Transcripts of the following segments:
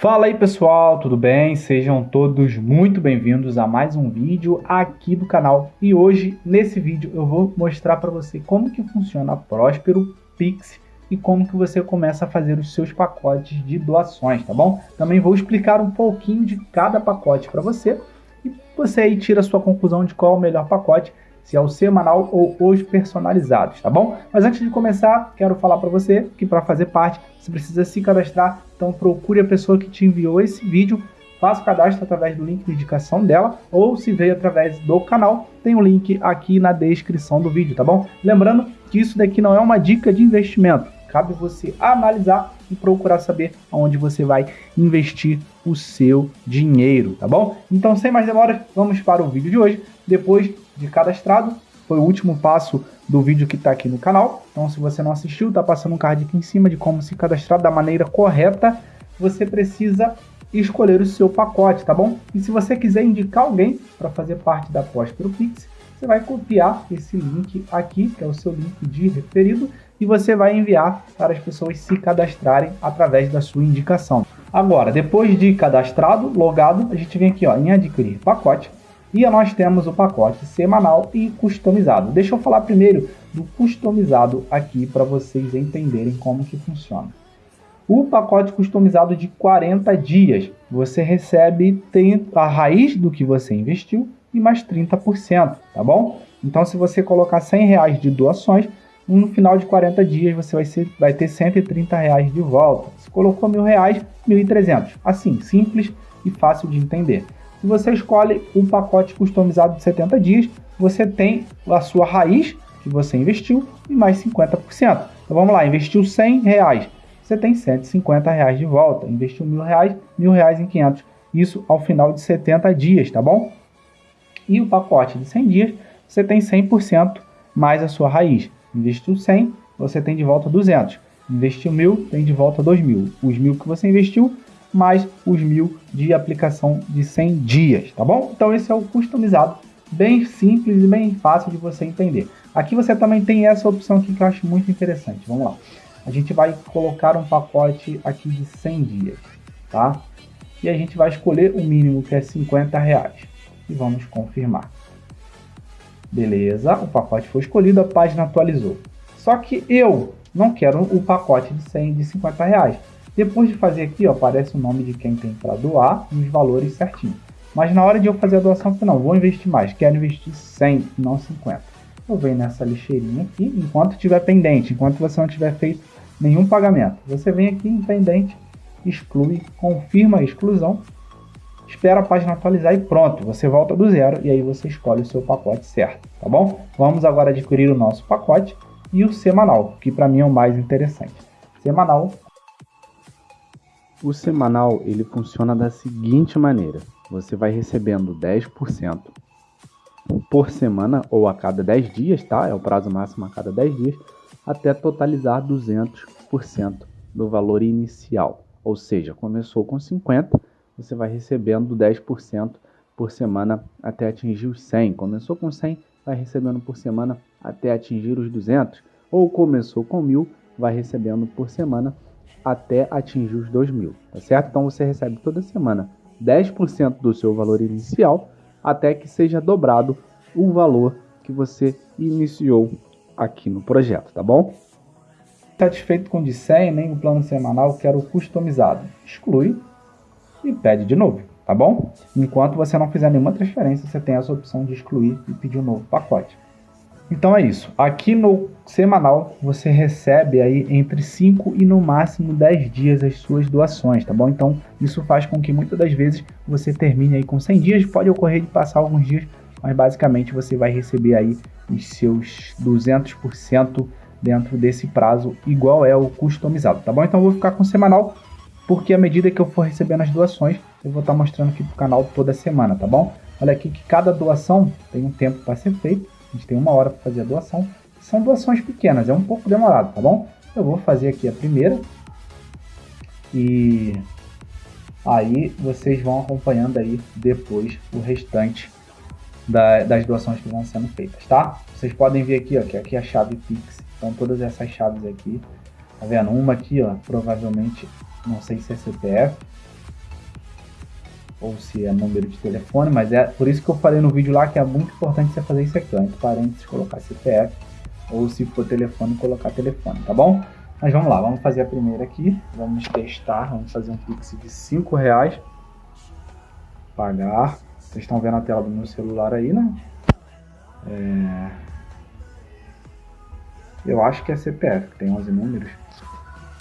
Fala aí pessoal, tudo bem? Sejam todos muito bem-vindos a mais um vídeo aqui do canal. E hoje, nesse vídeo, eu vou mostrar para você como que funciona a Próspero Pix e como que você começa a fazer os seus pacotes de doações, tá bom? Também vou explicar um pouquinho de cada pacote para você e você aí tira a sua conclusão de qual é o melhor pacote se é o semanal ou os personalizados, tá bom? Mas antes de começar, quero falar para você que para fazer parte, você precisa se cadastrar, então procure a pessoa que te enviou esse vídeo, faça o cadastro através do link de indicação dela, ou se veio através do canal, tem o um link aqui na descrição do vídeo, tá bom? Lembrando que isso daqui não é uma dica de investimento, cabe você analisar e procurar saber aonde você vai investir o seu dinheiro, tá bom? Então, sem mais demoras, vamos para o vídeo de hoje. Depois de cadastrado, foi o último passo do vídeo que está aqui no canal. Então, se você não assistiu, está passando um card aqui em cima de como se cadastrar da maneira correta. Você precisa escolher o seu pacote, tá bom? E se você quiser indicar alguém para fazer parte da Próspero Pix, você vai copiar esse link aqui, que é o seu link de referido, e você vai enviar para as pessoas se cadastrarem através da sua indicação. Agora, depois de cadastrado, logado, a gente vem aqui ó, em adquirir pacote e nós temos o pacote semanal e customizado. Deixa eu falar primeiro do customizado aqui para vocês entenderem como que funciona. O pacote customizado de 40 dias, você recebe a raiz do que você investiu e mais 30%, tá bom? Então se você colocar 100 reais de doações, no final de 40 dias você vai, ser, vai ter 130 reais de volta. Se colocou mil reais, 1.300. Assim, simples e fácil de entender. Se você escolhe um pacote customizado de 70 dias, você tem a sua raiz que você investiu e mais 50%. Então vamos lá, investiu 100 reais, você tem 150 reais de volta. Investiu mil reais, mil reais em 500. Isso ao final de 70 dias, tá bom? E o pacote de 100 dias, você tem 100% mais a sua raiz. Investiu 100, você tem de volta 200. Investiu mil, tem de volta 2 mil. Os mil que você investiu, mais os mil de aplicação de 100 dias, tá bom? Então esse é o customizado, bem simples e bem fácil de você entender. Aqui você também tem essa opção aqui que eu acho muito interessante, vamos lá. A gente vai colocar um pacote aqui de 100 dias, tá? E a gente vai escolher o mínimo que é 50 reais e vamos confirmar. Beleza, o pacote foi escolhido, a página atualizou. Só que eu não quero o pacote de 100 de 50 reais. Depois de fazer aqui, ó, aparece o nome de quem tem para doar e os valores certinho. Mas na hora de eu fazer a doação, eu não, vou investir mais, quero investir 100, não 50. Eu venho nessa lixeirinha aqui, enquanto estiver pendente, enquanto você não tiver feito nenhum pagamento. Você vem aqui em pendente, exclui, confirma a exclusão, espera a página atualizar e pronto, você volta do zero e aí você escolhe o seu pacote certo, tá bom? Vamos agora adquirir o nosso pacote e o semanal, que para mim é o mais interessante. Semanal o semanal ele funciona da seguinte maneira: você vai recebendo 10% por semana ou a cada 10 dias, tá? É o prazo máximo a cada 10 dias, até totalizar 200% do valor inicial. Ou seja, começou com 50, você vai recebendo 10% por semana até atingir os 100. Começou com 100, vai recebendo por semana até atingir os 200. Ou começou com 1000, vai recebendo por semana até atingir os 2 mil, tá certo? Então você recebe toda semana 10% do seu valor inicial até que seja dobrado o valor que você iniciou aqui no projeto, tá bom? Satisfeito com o de 100, nem o plano semanal, quero customizado. Exclui e pede de novo, tá bom? Enquanto você não fizer nenhuma transferência, você tem essa opção de excluir e pedir um novo pacote. Então é isso. Aqui no semanal você recebe aí entre 5 e no máximo 10 dias as suas doações, tá bom? Então isso faz com que muitas das vezes você termine aí com 100 dias, pode ocorrer de passar alguns dias, mas basicamente você vai receber aí os seus 200% dentro desse prazo, igual é o customizado, tá bom? Então eu vou ficar com o semanal, porque à medida que eu for recebendo as doações, eu vou estar mostrando aqui pro canal toda semana, tá bom? Olha aqui que cada doação tem um tempo para ser feito, a gente tem uma hora para fazer a doação. São doações pequenas, é um pouco demorado, tá bom? Eu vou fazer aqui a primeira. E aí vocês vão acompanhando aí depois o restante da, das doações que vão sendo feitas, tá? Vocês podem ver aqui, ó, que aqui é a chave Pix. Então todas essas chaves aqui, tá vendo? Uma aqui, ó, provavelmente, não sei se é CPF, ou se é número de telefone, mas é por isso que eu falei no vídeo lá que é muito importante você fazer isso aqui, ó, entre parênteses colocar CPF, ou se for telefone, colocar telefone, tá bom? Mas vamos lá, vamos fazer a primeira aqui, vamos testar, vamos fazer um Pix de 5 reais, pagar, vocês estão vendo a tela do meu celular aí, né? É... Eu acho que é CPF, que tem 11 números,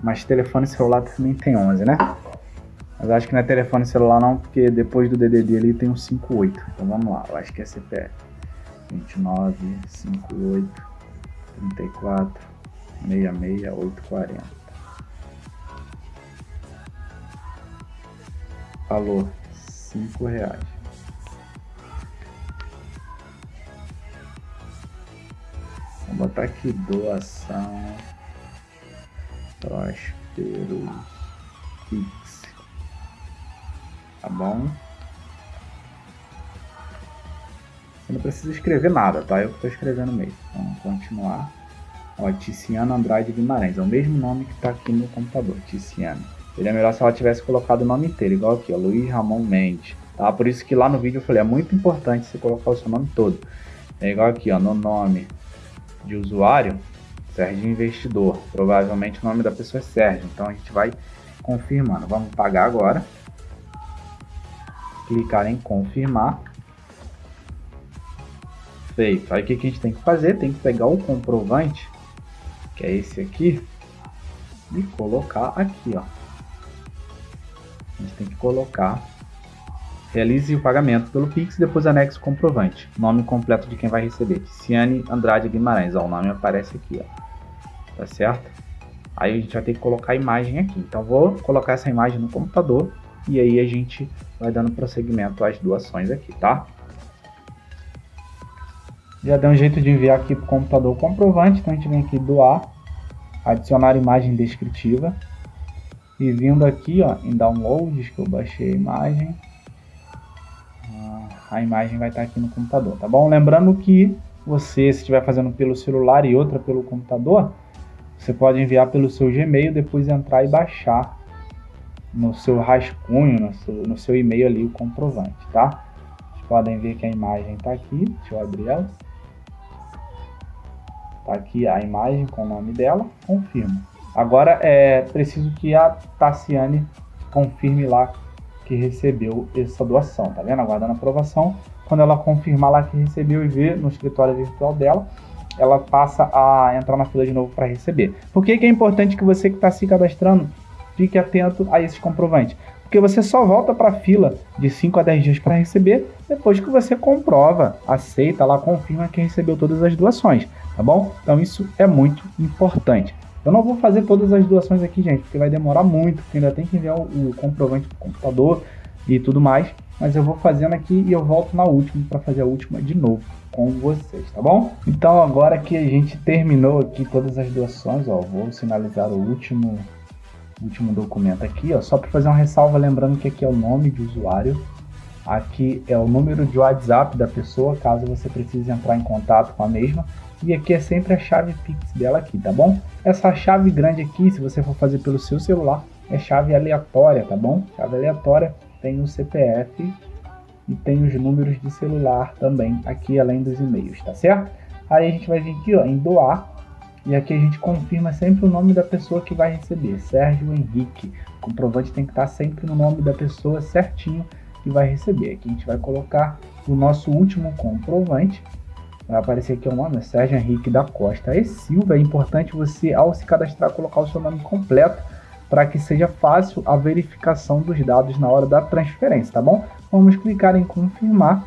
mas telefone celular também tem 11, né? Mas acho que não é telefone celular não, porque depois do DDD ali tem um 58. Então vamos lá, eu acho que é CPF. 29, 58, 34, 66, 840. Valor, 5 reais. Vou botar aqui doação Próspero tá bom? Você não precisa escrever nada, tá? Eu que estou escrevendo mesmo. Vamos continuar. Ó, Ticiano Andrade Guimarães. É o mesmo nome que está aqui no computador, Ticiano. Seria melhor se ela tivesse colocado o nome inteiro, igual aqui, ó, Luiz Ramon Mendes. Tá? Por isso que lá no vídeo eu falei, é muito importante você colocar o seu nome todo. É igual aqui, ó, no nome de usuário, Sérgio Investidor. Provavelmente o nome da pessoa é Sérgio. Então a gente vai confirmando. Vamos pagar agora clicar em confirmar. Feito. Aí o que, a gente tem que fazer? Tem que pegar o comprovante, que é esse aqui, e colocar aqui, ó. A gente tem que colocar Realize o pagamento pelo Pix e depois anexe o comprovante. Nome completo de quem vai receber. Ciane Andrade Guimarães. Ó, o nome aparece aqui. Ó. Tá certo? Aí a gente vai ter que colocar a imagem aqui. Então vou colocar essa imagem no computador e aí a gente vai dando prosseguimento às doações aqui, tá? Já deu um jeito de enviar aqui para o computador comprovante, então a gente vem aqui doar, adicionar imagem descritiva e vindo aqui ó, em downloads, que eu baixei a imagem, ah, a imagem vai estar aqui no computador, tá bom? Lembrando que você, se estiver fazendo pelo celular e outra pelo computador, você pode enviar pelo seu Gmail, depois entrar e baixar no seu rascunho, no seu, no seu e-mail ali o comprovante, tá? Vocês podem ver que a imagem está aqui, deixa eu abrir ela. Tá aqui a imagem com o nome dela, confirmo. Agora é preciso que a Tassiane confirme lá que recebeu essa doação, tá vendo? Aguardando a aprovação. Quando ela confirmar lá que recebeu e ver no escritório virtual dela, ela passa a entrar na fila de novo para receber. Por que, que é importante que você que está se cadastrando fique atento a esses comprovantes. Porque você só volta para a fila de 5 a 10 dias para receber depois que você comprova, aceita lá, confirma que recebeu todas as doações, tá bom? Então isso é muito importante. Eu não vou fazer todas as doações aqui, gente, porque vai demorar muito, porque ainda tem que enviar o, comprovante para o computador e tudo mais. Mas eu vou fazendo aqui e eu volto na última para fazer a última de novo com vocês, tá bom? Então agora que a gente terminou aqui todas as doações, ó, vou sinalizar o último último documento aqui, ó, só para fazer uma ressalva, lembrando que aqui é o nome de usuário, aqui é o número de WhatsApp da pessoa, caso você precise entrar em contato com a mesma, e aqui é sempre a chave Pix dela aqui, tá bom? Essa chave grande aqui, se você for fazer pelo seu celular, é chave aleatória, tá bom? Chave aleatória tem o CPF e tem os números de celular também aqui, além dos e-mails, tá certo? Aí a gente vai vir aqui ó, em doar, e aqui a gente confirma sempre o nome da pessoa que vai receber, Sérgio Henrique. O comprovante tem que estar sempre no nome da pessoa certinho que vai receber. Aqui a gente vai colocar o nosso último comprovante. Vai aparecer aqui o nome, é Sérgio Henrique da Costa e Silva. É importante você, ao se cadastrar, colocar o seu nome completo para que seja fácil a verificação dos dados na hora da transferência, tá bom? Vamos clicar em confirmar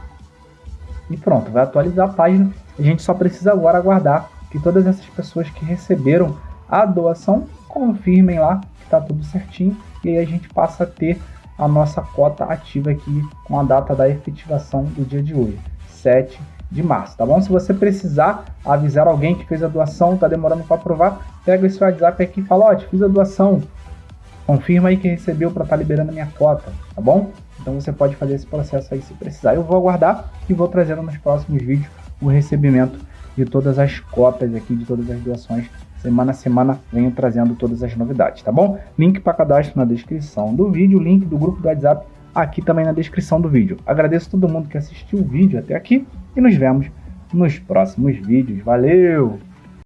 e pronto, vai atualizar a página. A gente só precisa agora aguardar que todas essas pessoas que receberam a doação confirmem lá que está tudo certinho e aí a gente passa a ter a nossa cota ativa aqui com a data da efetivação do dia de hoje, 7 de março, tá bom? Se você precisar avisar alguém que fez a doação, tá demorando para aprovar, pega esse WhatsApp aqui e fala, ó, oh, fiz a doação, confirma aí que recebeu para estar tá liberando a minha cota, tá bom? Então você pode fazer esse processo aí se precisar. Eu vou aguardar e vou trazendo nos próximos vídeos o recebimento de todas as cotas aqui, de todas as doações. Semana a semana venho trazendo todas as novidades, tá bom? Link para cadastro na descrição do vídeo, link do grupo do WhatsApp aqui também na descrição do vídeo. Agradeço todo mundo que assistiu o vídeo até aqui e nos vemos nos próximos vídeos. Valeu!